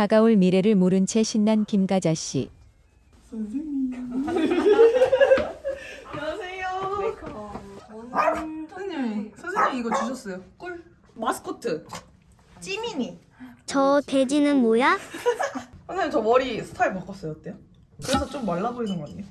다가올 미래를 모른 채 신난 김가자 씨. 안녕하세요. 선생님, 선생님 이거 주셨어요. 꿀 마스코트. 찌미니. 저 돼지는 뭐야? 선생님 저 머리 스타일 바꿨어요. 어때요? 그래서 좀 말라 보이는 거 아니에요?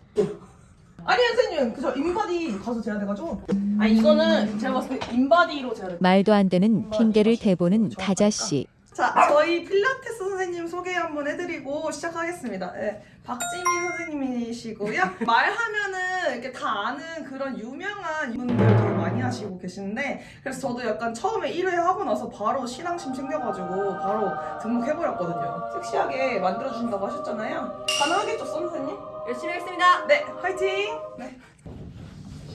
아니 선생님 그저 인바디 가서 재야 돼가지고. 아 이거는 제가 봤을 때 인바디로 재야 돼. 말도 안 되는 핑계를 대보는 가자 씨. 자, 저희 필라테스 선생님 소개 한번 해드리고 시작하겠습니다. 네, 박지민 선생님이시고요. 말하면은 이렇게 다 아는 그런 유명한 분들 되게 많이 하시고 계시는데 그래서 저도 약간 처음에 1회 하고 나서 바로 신앙심 생겨가지고 바로 등록해버렸거든요. 섹시하게 만들어주신다고 하셨잖아요. 가능하겠죠, 선 선생님? 열심히 하겠습니다. 네, 화이팅! 네.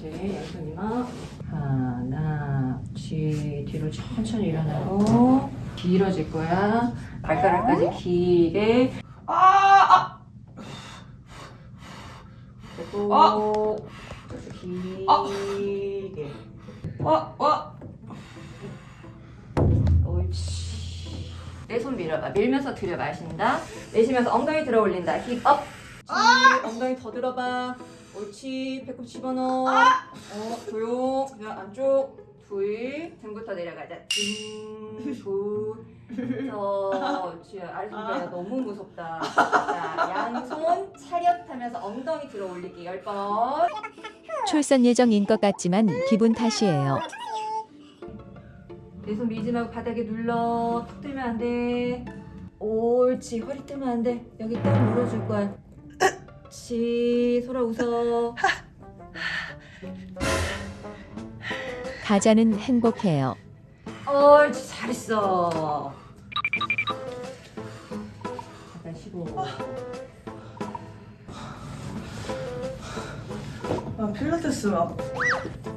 네, 양손 이마 하나, 뒤, 뒤로 천천히 일어나고 길어질 거야. 발가락까지 길게. 아, 아! 됐고, 아! 길게. 와, 와! 옳지. 내 손 밀어봐. 밀면서 들여 마신다. 내쉬면서 엉덩이 들어 올린다. hip up. 아! 엉덩이 더 들어봐. 옳지. 배꼽 집어넣어. 어, 조용. 자, 안쪽. 둘. 등부터 내려가자. 등, 둘. 더. 옳지. 아래손가락 너무 무섭다. 자, 양손 차렷하면서 엉덩이 들어 올리기 열 번. 출산 예정인 것 같지만 기분 탓이에요. 내 손 밀지 말고 바닥에 눌러. 턱 들면 안 돼. 옳지. 허리 뜨면 안 돼. 여기 딱 눌러줄 거야. 옳지. 소라 웃어. 가자는 행복해요. 옳지. 잘했어. 잠깐 쉬고. 아, 필라테스 막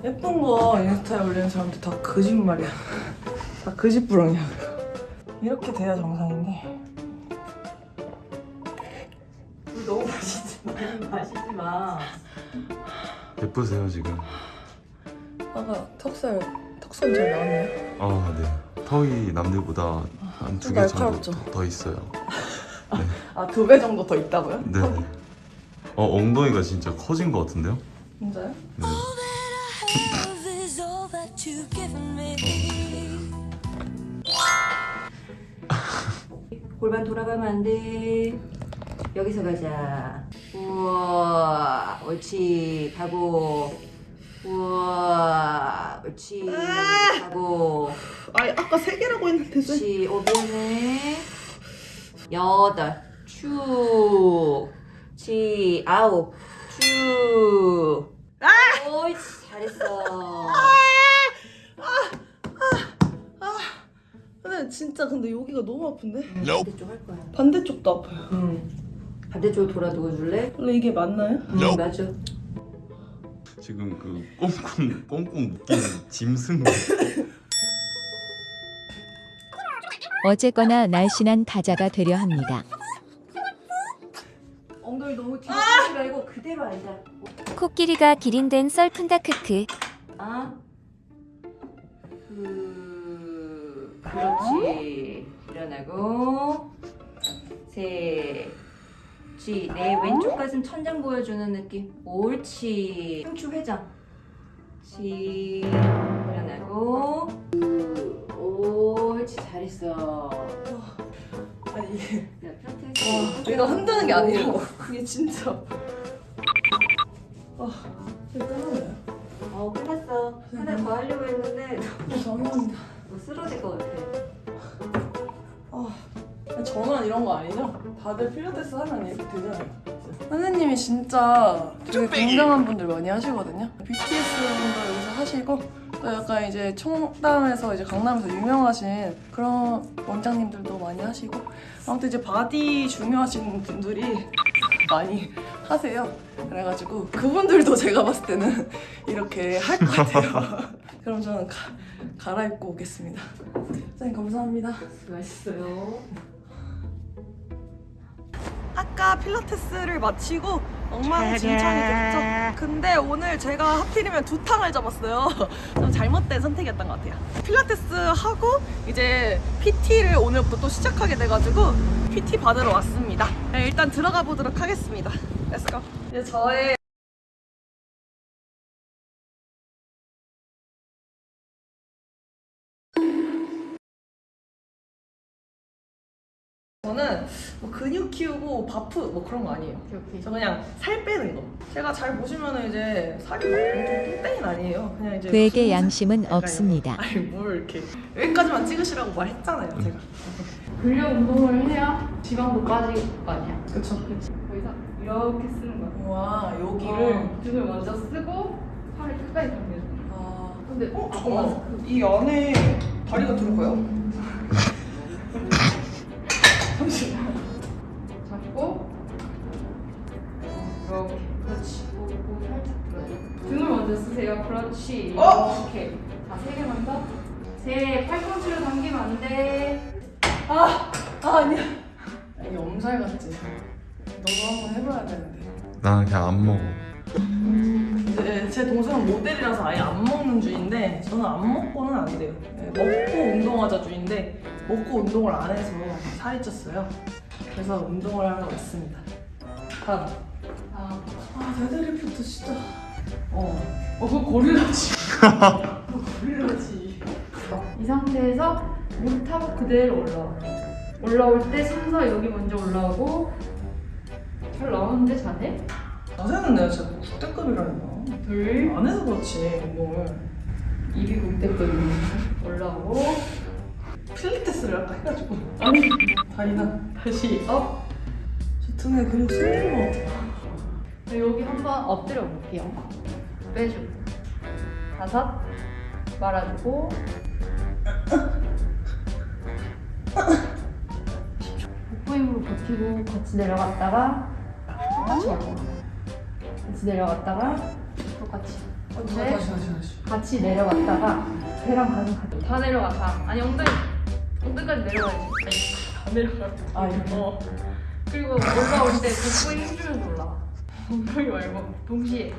예쁜 거 인스타에 올리는 사람들 다 거짓말이야. 다 거짓부렁이야. 이렇게 돼야 정상인데. 물 너무 마시지 마. 마시지 마. 예쁘세요 지금. 아까 턱살 턱선 잘 나왔나요? 아 네. 턱이 남들보다 한두좀개 정도 날카롭죠? 더, 더 있어요. 아 두 배 정도 더 있다고요? 네. 어 엉덩이가 진짜 커진 것 같은데요? 진짜요? 네. 골반 돌아가면 안 돼. 여기서 가자. 우와, 옳지. 가고. 우와, 옳지. 가고. 아니 아까 세 개라고 했는데 왜? 옳지. 오, 미안해. 여덟. 쭉. 치. 아홉. 쭉. 옳지. 잘했어. 근데 진짜 근데 여기가 너무 아픈데? 반대쪽 할 거야. 반대쪽도 아파요. 응. 반대쪽으로 돌아두고 줄래? 원래 이게 맞나요? 응, 맞아. 지금 그 꽁꽁 꽁꽁 묶인 짐승. 어쨌거나 날씬한 가자가 되려 합니다. 엉덩이 너무 뒤로 빼지 말고 그대로 앉아. 코끼리가 기린된 썰푼다 크크 아. 그 그렇지. 일어나고 셋. 지. 내 왼쪽 가슴 천장 보여주는 느낌. 옳지. 흉추 회전. 지. 일어나고. 옳지. 잘했어. 아니 이게 자, 필라테스. 내가 흔드는 게 아니라고. 그게 진짜. 아, 끝났나요? 어, 끝났어. 하나 더 하려고 했는데 죄송합니다. 뭐 쓰러질 것 같아. 아, 저만 이런 거 아니죠? 다들 필라테스 하면 이렇게 되잖아요. 선생님이 진짜 되게 굉장한 분들 많이 하시거든요. BTS 분도 여기서 하시고 또 약간 이제 청담에서 이제 강남에서 유명하신 그런 원장님들도 많이 하시고 아무튼 이제 body 중요하신 분들이 많이 하세요. 그래가지고 그분들도 제가 봤을 때는 이렇게 할 것 같아요. 그럼 저는 가, 갈아입고 오겠습니다. 선생님 감사합니다. 수고하셨어요. 아까 필라테스를 마치고 엉망진창이겠죠? 근데 오늘 제가 하필이면 두 탕을 잡았어요. 좀 잘못된 선택이었던 것 같아요. 필라테스 하고 이제 PT를 오늘부터 또 시작하게 돼가지고 PT 받으러 왔습니다. 네, 일단 들어가 보도록 하겠습니다. Let's go. 이제 저의 저는 뭐 근육 키우고 바프 뭐 그런 거 아니에요. 저 그냥 살 빼는 거. 제가 잘 보시면은 이제 살이 막 엄청 땡땡이 아니에요. 그냥 이제 그에게 양심은 약간 없습니다. 거. 아니 뭘 이렇게 여기까지만 찍으시라고 말했잖아요, 제가. 근력 운동을 해야 지방도 빠질 거 아니야. 그쵸. 그치. 거기서 이렇게 쓰는 거야. 와 여기를. 어, 등을 먼저 쓰고 팔을 끝까지 당겨줘. 아. 근데 어 잠깐만. 이 안에 다리가 들어가요? 그렇지. 어? 이렇게. 자, 세 개만 더. 세 팔꿈치로 당기면 안 돼. 아, 아 아니야. 이게 엄살 같지. 너도 한번 해봐야 되는데. 나는 그냥 안 먹어. 이제 제 동생은 모델이라서 아예 안 먹는 주인데 저는 안 먹고는 안 돼요. 네, 먹고 운동하자 주인데 먹고 운동을 안 해서 살이 쪘어요. 그래서 운동을 하러 왔습니다. 다음. 아, 아 데드리프트 진짜. 어. 어, 그거 고릴라지. 고릴라지. 이 상태에서 무릎 타고 그대로 올라와. 올라올 때 순서 여기 먼저 올라오고 잘 나오는데 자네? 자세는 내가 진짜 국대급이라니까. 둘, 안 해서 그렇지 운동을. 입이 국대급이 올라오고 필라테스를 아까 해가지고. 아니 다리나 다시 up. 저 등에 근육 생긴 것 같아. 네, 여기 한번 엎드려 볼게요. 빼주고 다섯 말아주고 복부 힘으로 버티고 같이 내려갔다가 똑같이 올라가. 같이 내려갔다가 똑같이 어, 네. 다시 다시 다시. 같이 내려갔다가 배랑 가슴 같이 다 내려가 다 아니 엉덩이 엉덩이까지 내려가야지 아니 다 내려가 아 이렇게. 어 그리고 올라올 때 복부에 힘주면서 올라와 엉덩이 말고 동시에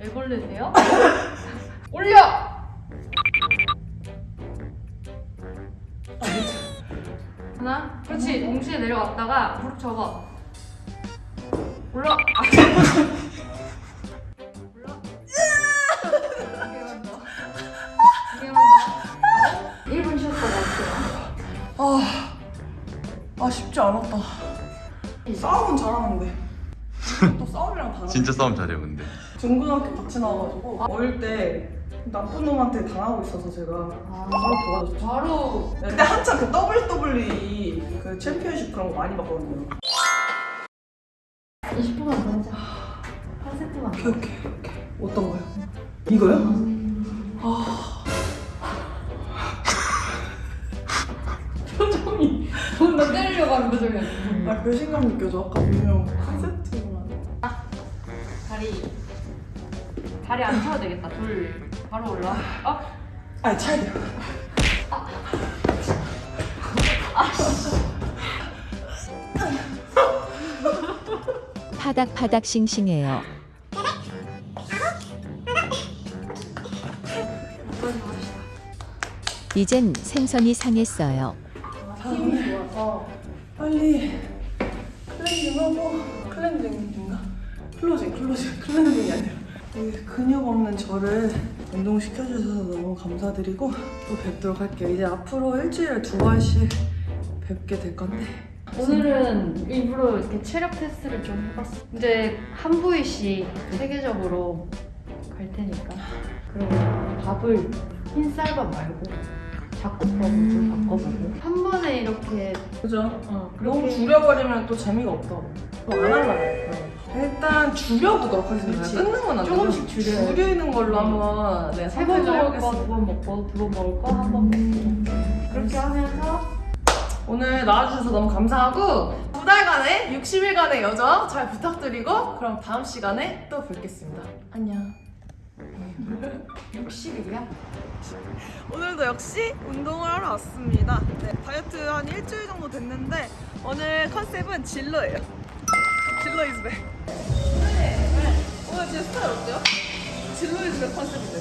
애벌레세요? 올려! 하나 그렇지 동시에 내려갔다가 무릎 접어 올라 올라 두 개만 더. 두 개만 더. 1분 쉬었다 나올게요. 아, 아 쉽지 않았다. 싸움은 잘하는데. 또 싸움이랑 다르. 진짜 싸움 잘해요 근데. 중고등학교 같이 나와가지고 어릴 때 나쁜 놈한테 당하고 있어서 제가 바로 도와줬죠. 바로 그때 한참 그 WWE 그 챔피언십 그런 거 많이 봤거든요. 20분만 더 하자. 한 세트만. 오케이 오케이 오케이. 어떤 거요? 이거요? 아, 하는 표정이야. 아 배신감 느껴져. 아까 분명 한 세트만. 다리 다리 안 쳐도 되겠다. 둘 바로 올라. 어? 아니 차야 돼요. 파닥파닥 싱싱해요. 이젠 생선이 상했어요. 빨리 cleansing하고 cleansing인가? closing closing cleansing이 아니라 이 근육 없는 저를 운동시켜주셔서 너무 감사드리고 또 뵙도록 할게요 이제 앞으로 일주일에 두 번씩 뵙게 될 건데 오늘은 일부러 이렇게 체력 테스트를 좀 해봤어. 이제 한 부위씩 세계적으로 갈 테니까. 그리고 밥을 흰 쌀밥 말고 잡곡밥으로 좀 바꿔보고 한 번에 이렇게 그죠? 어, 너무 줄여버리면 또 재미가 없다고 안 할래요 일단 줄여보도록 하겠습니다 그치. 끊는 건안 조금씩 줄여요. 줄이는 걸로 한번 네, 세번 선택을 먹을 거 두 번 먹고 두 번 먹을 거 한 번 먹고 그렇게 하면서 오늘 나와주셔서 너무 감사하고 두 달간의 60일간의 여정 잘 부탁드리고 그럼 다음 시간에 또 뵙겠습니다. 안녕. 60일이야? 오늘도 역시 운동을 하러 왔습니다. 네, 다이어트 한 일주일 정도 됐는데 오늘 컨셉은 진로예요. 진로 이즈백. 오늘 제 스타일 어때요? 진로 이즈백 컨셉인데.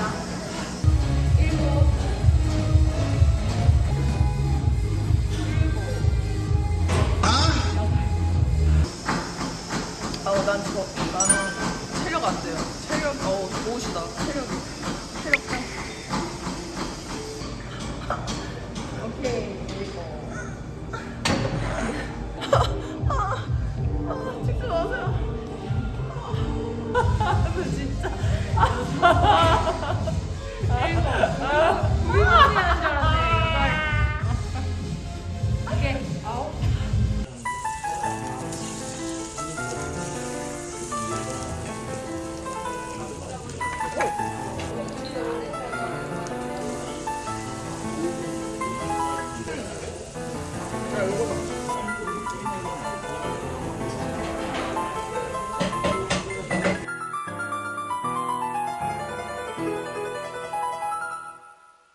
아, 어, 좋으시다. Oh.